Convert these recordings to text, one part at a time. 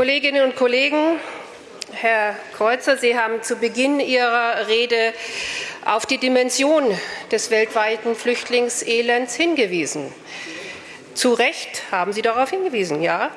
Kolleginnen und Kollegen, Herr Kreuzer, Sie haben zu Beginn Ihrer Rede auf die Dimension des weltweiten Flüchtlingselends hingewiesen. Zu Recht haben Sie darauf hingewiesen, ja.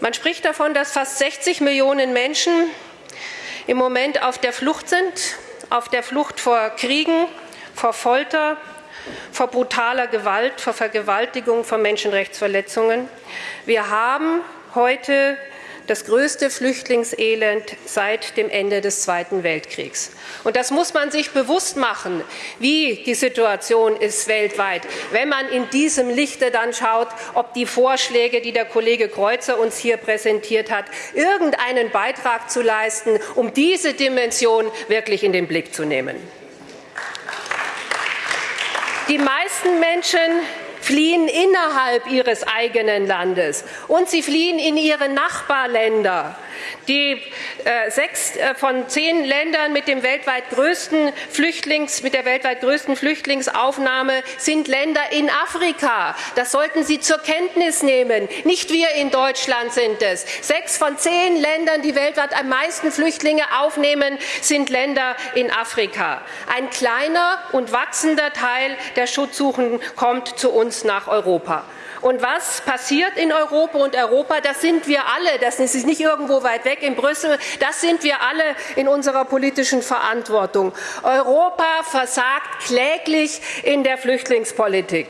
Man spricht davon, dass fast 60 Millionen Menschen im Moment auf der Flucht sind, auf der Flucht vor Kriegen, vor Folter, vor brutaler Gewalt, vor Vergewaltigung, vor Menschenrechtsverletzungen. Wir haben heute das größte Flüchtlingselend seit dem Ende des Zweiten Weltkriegs. Und das muss man sich bewusst machen, wie die Situation ist weltweit, wenn man in diesem Lichte dann schaut, ob die Vorschläge, die der Kollege Kreuzer uns hier präsentiert hat, irgendeinen Beitrag zu leisten, um diese Dimension wirklich in den Blick zu nehmen. Die meisten Menschen fliehen innerhalb ihres eigenen Landes und sie fliehen in ihre Nachbarländer. Die äh, sechs äh, von zehn Ländern mit, dem weltweit größten Flüchtlings, mit der weltweit größten Flüchtlingsaufnahme sind Länder in Afrika. Das sollten Sie zur Kenntnis nehmen. Nicht wir in Deutschland sind es. Sechs von zehn Ländern, die weltweit am meisten Flüchtlinge aufnehmen, sind Länder in Afrika. Ein kleiner und wachsender Teil der Schutzsuchenden kommt zu uns nach Europa. Und was passiert in Europa und Europa, das sind wir alle, das ist nicht irgendwo weit weg in Brüssel, das sind wir alle in unserer politischen Verantwortung. Europa versagt kläglich in der Flüchtlingspolitik.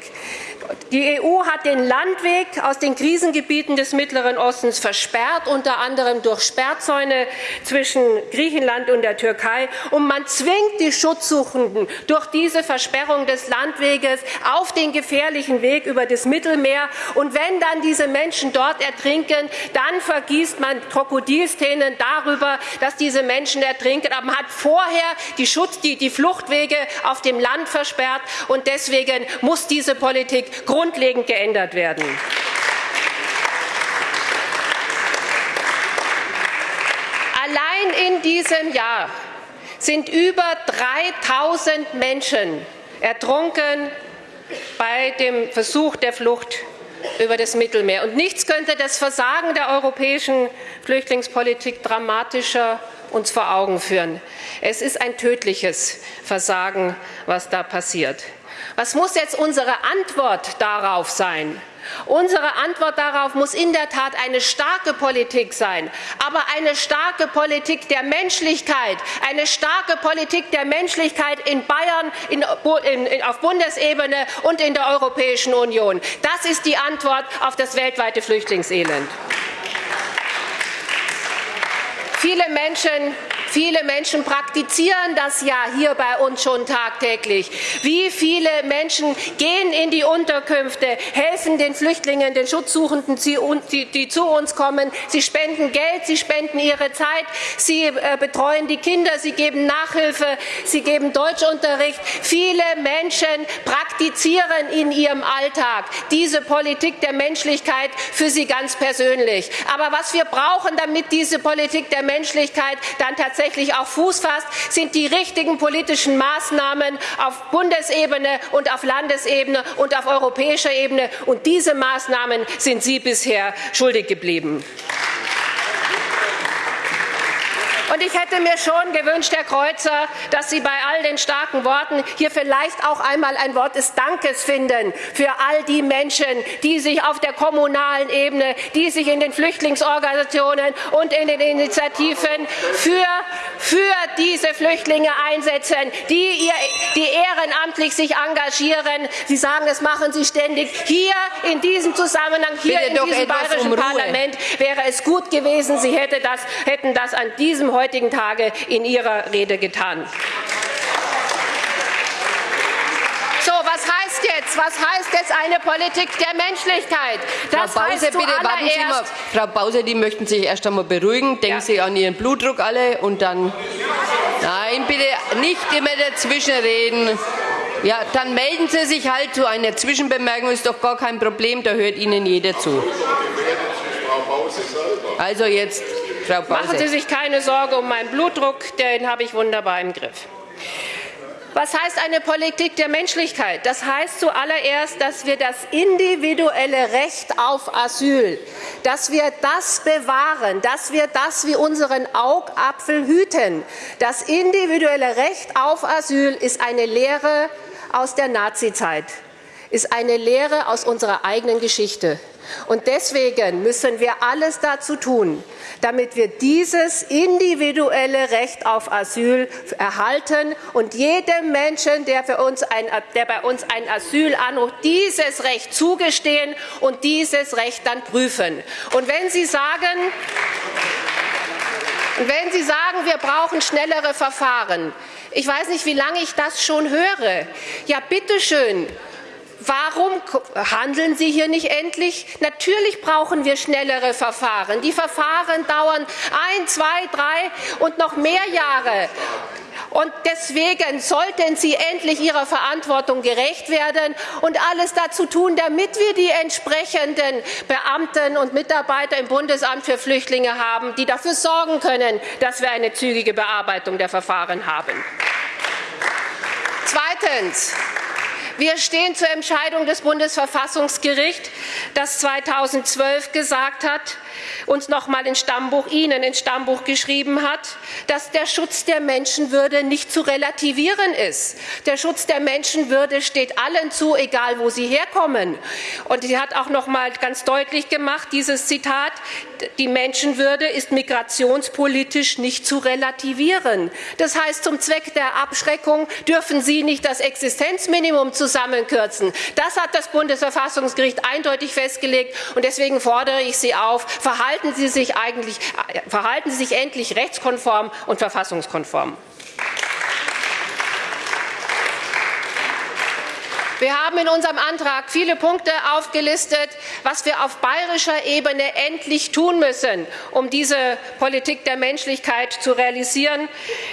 Die EU hat den Landweg aus den Krisengebieten des Mittleren Ostens versperrt, unter anderem durch Sperrzäune zwischen Griechenland und der Türkei. Und man zwingt die Schutzsuchenden durch diese Versperrung des Landweges auf den gefährlichen Weg über das Mittelmeer. Und wenn dann diese Menschen dort ertrinken, dann vergießt man Krokodilstränen darüber, dass diese Menschen ertrinken. Aber man hat vorher die, Schutz, die, die Fluchtwege auf dem Land versperrt. Und deswegen muss diese Politik grundlegend geändert werden. Allein in diesem Jahr sind über 3000 Menschen ertrunken bei dem Versuch der Flucht über das Mittelmeer. Und nichts könnte das Versagen der europäischen Flüchtlingspolitik dramatischer uns vor Augen führen. Es ist ein tödliches Versagen, was da passiert. Was muss jetzt unsere Antwort darauf sein? Unsere Antwort darauf muss in der Tat eine starke Politik sein, aber eine starke Politik der Menschlichkeit, eine starke Politik der Menschlichkeit in Bayern, in, in, auf Bundesebene und in der Europäischen Union. Das ist die Antwort auf das weltweite Flüchtlingselend. Viele Menschen Viele Menschen praktizieren das ja hier bei uns schon tagtäglich. Wie viele Menschen gehen in die Unterkünfte, helfen den Flüchtlingen, den Schutzsuchenden, die zu uns kommen. Sie spenden Geld, sie spenden ihre Zeit, sie äh, betreuen die Kinder, sie geben Nachhilfe, sie geben Deutschunterricht. Viele Menschen praktizieren in ihrem Alltag diese Politik der Menschlichkeit für sie ganz persönlich. Aber was wir brauchen, damit diese Politik der Menschlichkeit dann tatsächlich tatsächlich auch Fuß fasst, sind die richtigen politischen Maßnahmen auf Bundesebene und auf Landesebene und auf europäischer Ebene. Und diese Maßnahmen sind Sie bisher schuldig geblieben. Und ich hätte mir schon gewünscht, Herr Kreuzer, dass Sie bei all den starken Worten hier vielleicht auch einmal ein Wort des Dankes finden für all die Menschen, die sich auf der kommunalen Ebene, die sich in den Flüchtlingsorganisationen und in den Initiativen für, für diese Flüchtlinge einsetzen, die, ihr, die ehrenamtlich sich engagieren. Sie sagen, das machen Sie ständig. Hier in diesem Zusammenhang, hier Bitte in diesem bayerischen um Parlament wäre es gut gewesen, Sie hätte das, hätten das an diesem heutigen Tage in Ihrer Rede getan. So, was heißt jetzt? Was heißt jetzt eine Politik der Menschlichkeit? Das Frau Bause, bitte warten Sie mal. Frau Bause, die möchten sich erst einmal beruhigen. Denken ja. Sie an Ihren Blutdruck alle und dann. Nein, bitte nicht immer dazwischen reden. Ja, dann melden Sie sich halt zu einer Zwischenbemerkung, ist doch gar kein Problem, da hört Ihnen jeder zu. Also jetzt Frau Machen Sie sich keine Sorge um meinen Blutdruck, den habe ich wunderbar im Griff. Was heißt eine Politik der Menschlichkeit? Das heißt zuallererst, dass wir das individuelle Recht auf Asyl, dass wir das bewahren, dass wir das wie unseren Augapfel hüten. Das individuelle Recht auf Asyl ist eine Lehre aus der Nazizeit, ist eine Lehre aus unserer eigenen Geschichte. Und deswegen müssen wir alles dazu tun, damit wir dieses individuelle Recht auf Asyl erhalten und jedem Menschen, der, für uns ein, der bei uns ein Asyl anruft, dieses Recht zugestehen und dieses Recht dann prüfen. Und wenn Sie sagen, wenn Sie sagen, wir brauchen schnellere Verfahren, ich weiß nicht, wie lange ich das schon höre. Ja, bitteschön, Warum handeln Sie hier nicht endlich? Natürlich brauchen wir schnellere Verfahren. Die Verfahren dauern ein, zwei, drei und noch mehr Jahre. Und deswegen sollten Sie endlich Ihrer Verantwortung gerecht werden und alles dazu tun, damit wir die entsprechenden Beamten und Mitarbeiter im Bundesamt für Flüchtlinge haben, die dafür sorgen können, dass wir eine zügige Bearbeitung der Verfahren haben. Zweitens. Wir stehen zur Entscheidung des Bundesverfassungsgerichts, das 2012 gesagt hat, uns noch mal ins Stammbuch, Ihnen ins Stammbuch geschrieben hat, dass der Schutz der Menschenwürde nicht zu relativieren ist. Der Schutz der Menschenwürde steht allen zu, egal wo sie herkommen. Und sie hat auch noch mal ganz deutlich gemacht, dieses Zitat, die Menschenwürde ist migrationspolitisch nicht zu relativieren. Das heißt, zum Zweck der Abschreckung dürfen Sie nicht das Existenzminimum zusammenkürzen. Das hat das Bundesverfassungsgericht eindeutig festgelegt. Und deswegen fordere ich Sie auf, verhalten Sie sich, eigentlich, verhalten Sie sich endlich rechtskonform und verfassungskonform. Wir haben in unserem Antrag viele Punkte aufgelistet, was wir auf bayerischer Ebene endlich tun müssen, um diese Politik der Menschlichkeit zu realisieren.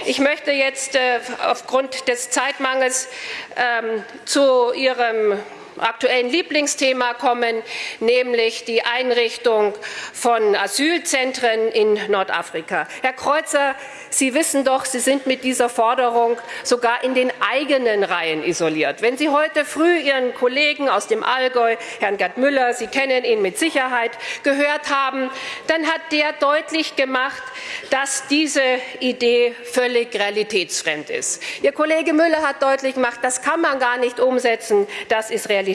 Ich möchte jetzt äh, aufgrund des Zeitmangels ähm, zu Ihrem aktuellen Lieblingsthema kommen, nämlich die Einrichtung von Asylzentren in Nordafrika. Herr Kreuzer, Sie wissen doch, Sie sind mit dieser Forderung sogar in den eigenen Reihen isoliert. Wenn Sie heute früh Ihren Kollegen aus dem Allgäu, Herrn Gerd Müller, Sie kennen ihn mit Sicherheit, gehört haben, dann hat der deutlich gemacht, dass diese Idee völlig realitätsfremd ist. Ihr Kollege Müller hat deutlich gemacht, das kann man gar nicht umsetzen, das ist realitätsfremd.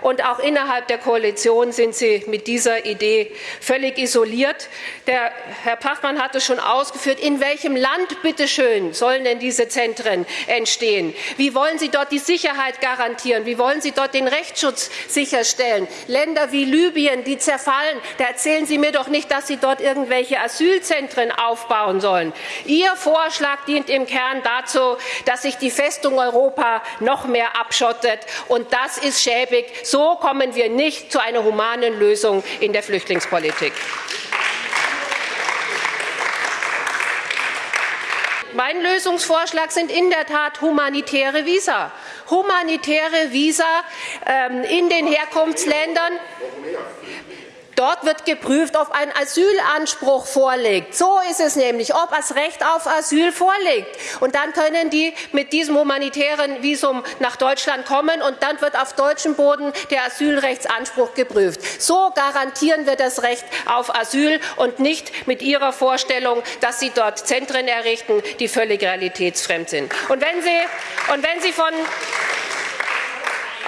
Und auch innerhalb der Koalition sind Sie mit dieser Idee völlig isoliert. Der Herr Pachmann hat es schon ausgeführt, in welchem Land, bitteschön, sollen denn diese Zentren entstehen? Wie wollen Sie dort die Sicherheit garantieren? Wie wollen Sie dort den Rechtsschutz sicherstellen? Länder wie Libyen, die zerfallen, da erzählen Sie mir doch nicht, dass Sie dort irgendwelche Asylzentren aufbauen sollen. Ihr Vorschlag dient im Kern dazu, dass sich die Festung Europa noch mehr abschottet. Und das ist schäbig. So kommen wir nicht zu einer humanen Lösung in der Flüchtlingspolitik. Mein Lösungsvorschlag sind in der Tat humanitäre Visa. Humanitäre Visa ähm, in den Herkunftsländern. Dort wird geprüft, ob ein Asylanspruch vorliegt. So ist es nämlich, ob das Recht auf Asyl vorliegt. Und dann können die mit diesem humanitären Visum nach Deutschland kommen und dann wird auf deutschem Boden der Asylrechtsanspruch geprüft. So garantieren wir das Recht auf Asyl und nicht mit Ihrer Vorstellung, dass Sie dort Zentren errichten, die völlig realitätsfremd sind. Und wenn Sie, und wenn Sie von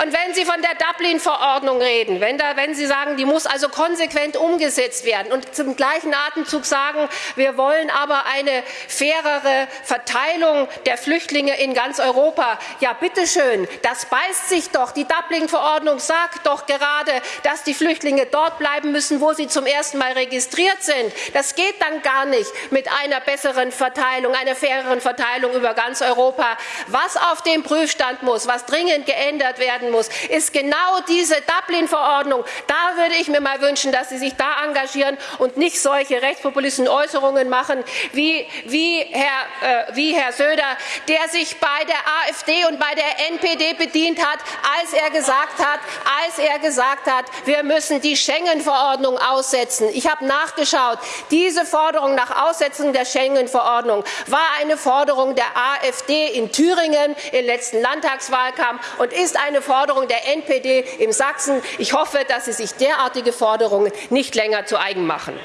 und wenn Sie von der Dublin-Verordnung reden, wenn, da, wenn, Sie sagen, die muss also konsequent umgesetzt werden und zum gleichen Atemzug sagen, wir wollen aber eine fairere Verteilung der Flüchtlinge in ganz Europa, ja bitteschön, das beißt sich doch. Die Dublin-Verordnung sagt doch gerade, dass die Flüchtlinge dort bleiben müssen, wo sie zum ersten Mal registriert sind. Das geht dann gar nicht mit einer besseren Verteilung, einer faireren Verteilung über ganz Europa. Was auf dem Prüfstand muss, was dringend geändert werden werden muss, ist genau diese Dublin-Verordnung. Da würde ich mir mal wünschen, dass Sie sich da engagieren und nicht solche rechtspopulistischen Äußerungen machen wie, wie, Herr, äh, wie Herr Söder, der sich bei der AfD und bei der NPD bedient hat, als er gesagt hat, als er gesagt hat, wir müssen die Schengen-Verordnung aussetzen. Ich habe nachgeschaut. Diese Forderung nach Aussetzung der Schengen-Verordnung war eine Forderung der AfD in Thüringen im letzten Landtagswahlkampf und ist eine Forderung der NPD in Sachsen. Ich hoffe, dass Sie sich derartige Forderungen nicht länger zu eigen machen.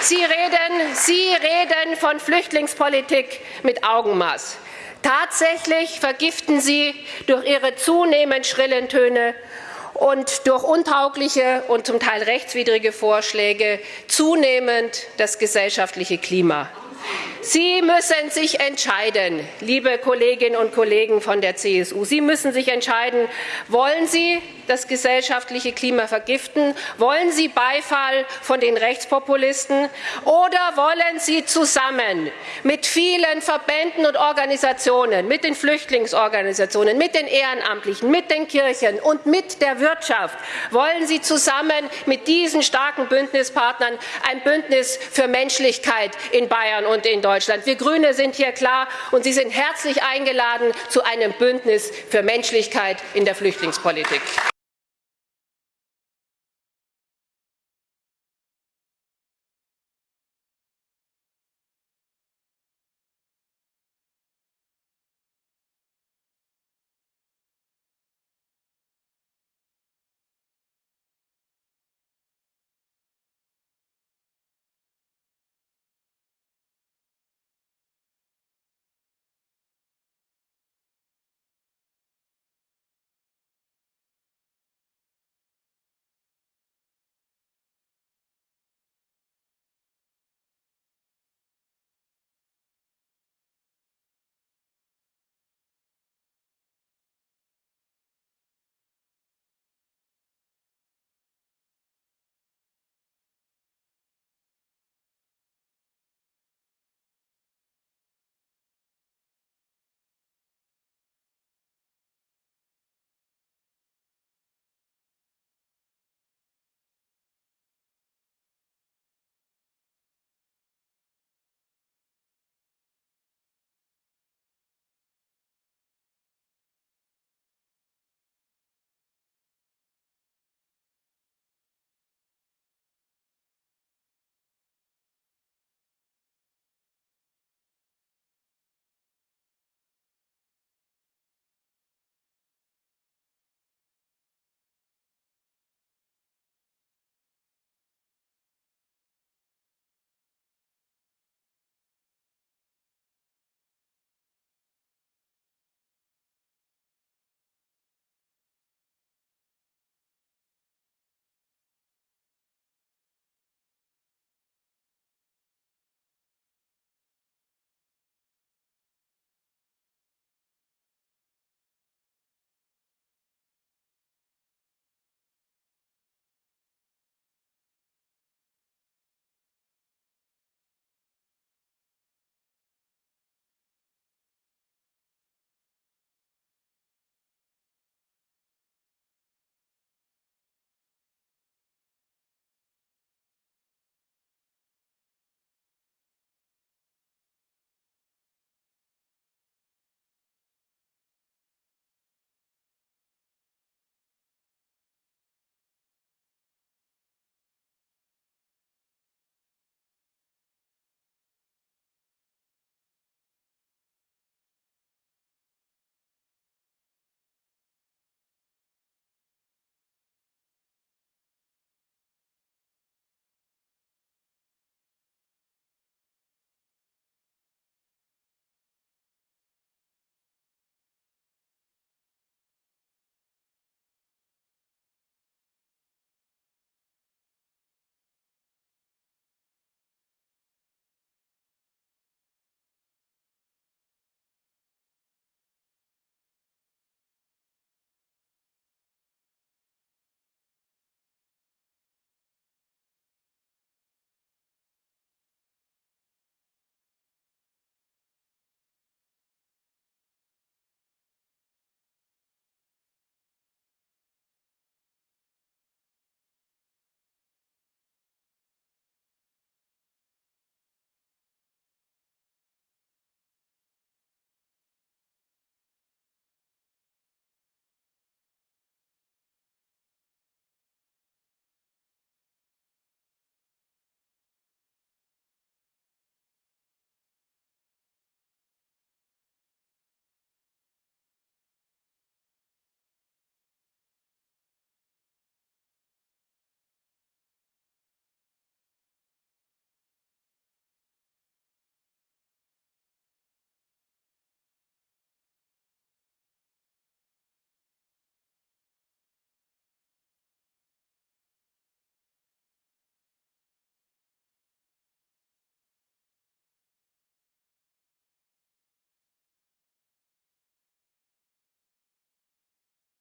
Sie reden, Sie reden von Flüchtlingspolitik mit Augenmaß. Tatsächlich vergiften Sie durch Ihre zunehmend schrillen Töne und durch untaugliche und zum Teil rechtswidrige Vorschläge zunehmend das gesellschaftliche Klima. Sie müssen sich entscheiden, liebe Kolleginnen und Kollegen von der CSU. Sie müssen sich entscheiden, wollen Sie das gesellschaftliche Klima vergiften? Wollen Sie Beifall von den Rechtspopulisten? Oder wollen Sie zusammen mit vielen Verbänden und Organisationen, mit den Flüchtlingsorganisationen, mit den Ehrenamtlichen, mit den Kirchen und mit der Wirtschaft, wollen Sie zusammen mit diesen starken Bündnispartnern ein Bündnis für Menschlichkeit in Bayern und in Deutschland? Wir Grüne sind hier klar, und Sie sind herzlich eingeladen zu einem Bündnis für Menschlichkeit in der Flüchtlingspolitik.